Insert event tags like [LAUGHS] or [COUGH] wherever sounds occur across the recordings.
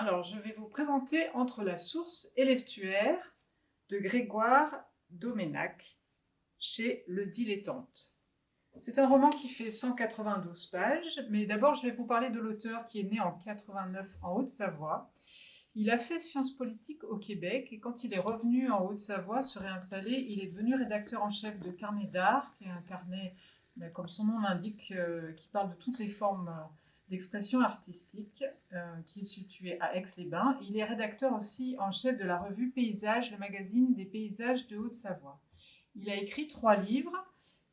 Alors, je vais vous présenter Entre la source et l'estuaire de Grégoire Doménac chez Le Dilettante. C'est un roman qui fait 192 pages, mais d'abord je vais vous parler de l'auteur qui est né en 89 en Haute-Savoie. Il a fait sciences politiques au Québec et quand il est revenu en Haute-Savoie se réinstaller, il est devenu rédacteur en chef de Carnet d'art, qui est un carnet, ben, comme son nom l'indique, euh, qui parle de toutes les formes euh, d'expression artistique, qui est situé à Aix-les-Bains. Il est rédacteur aussi en chef de la revue Paysages, le magazine des paysages de Haute-Savoie. Il a écrit trois livres,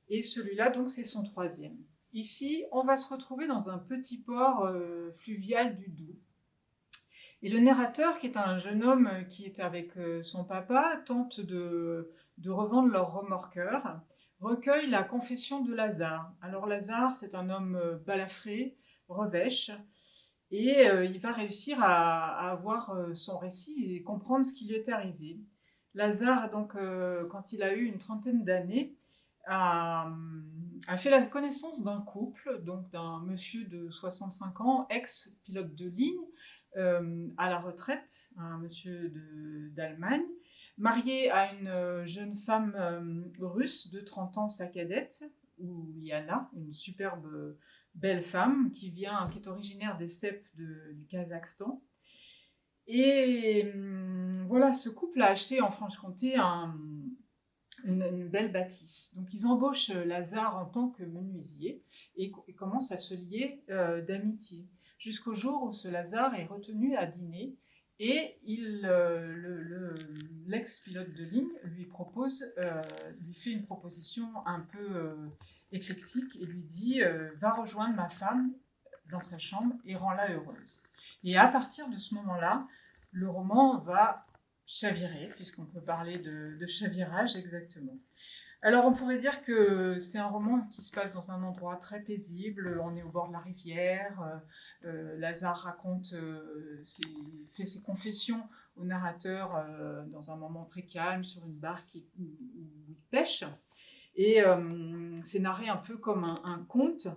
et celui-là, donc, c'est son troisième. Ici, on va se retrouver dans un petit port euh, fluvial du Doubs. Et le narrateur, qui est un jeune homme qui est avec euh, son papa, tente de, de revendre leur remorqueur, recueille la confession de Lazare. Alors Lazare, c'est un homme balafré, revêche. Et euh, il va réussir à, avoir euh, son récit et comprendre ce qui lui est arrivé. Lazare, donc, euh, quand il a eu une trentaine d'années, a, fait la connaissance d'un couple, donc d'un monsieur de 65 ans, ex-pilote de ligne, à la retraite, un monsieur d'Allemagne, marié à une jeune femme russe de 30 ans, sa cadette, ou Yana, une superbe belle femme qui vient, qui est originaire des steppes du Kazakhstan. Et hum, voilà, ce couple a acheté en Franche-Comté une, belle bâtisse. Donc ils embauchent Lazare en tant que menuisier et, commencent à se lier euh, d'amitié. Jusqu'au jour où ce Lazare est retenu à dîner et euh, l'ex-pilote de ligne lui propose, euh, lui fait une proposition un peu éclectique et lui dit euh, Va rejoindre ma femme dans sa chambre et rends-la heureuse. Et à partir de ce moment-là, le roman va chavirer, puisqu'on peut parler de, chavirage exactement. Alors on pourrait dire que c'est un roman qui se passe dans un endroit très paisible, on est au bord de la rivière, euh, euh, Lazare raconte, fait ses confessions au narrateur dans un moment très calme sur une barque où il pêche. Et euh, c'est narré un peu comme un, conte,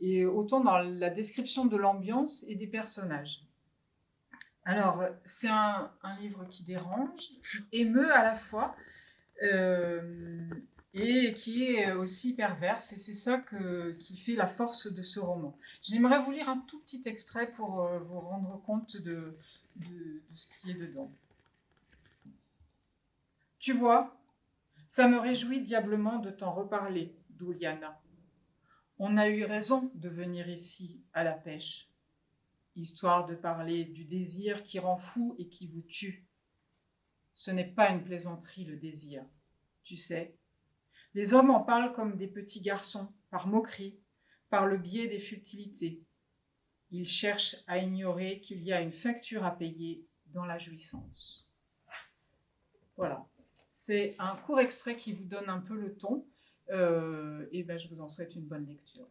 et autant dans la description de l'ambiance et des personnages. Alors, c'est un, livre qui dérange, qui [LAUGHS] émeut à la fois, euh, et qui est aussi perverse, et c'est ça qui fait la force de ce roman. J'aimerais vous lire un tout petit extrait pour euh, vous rendre compte de, de ce qui est dedans. Tu vois, ça me réjouit diablement de t'en reparler, Douliana. On a eu raison de venir ici, à la pêche, histoire de parler du désir qui rend fou et qui vous tue. Ce n'est pas une plaisanterie, le désir, tu sais. Les hommes en parlent comme des petits garçons, par moquerie, par le biais des futilités. Ils cherchent à ignorer qu'il y a une facture à payer dans la jouissance. Voilà. C'est un court extrait qui vous donne un peu le ton. Euh, et ben, je vous en souhaite une bonne lecture.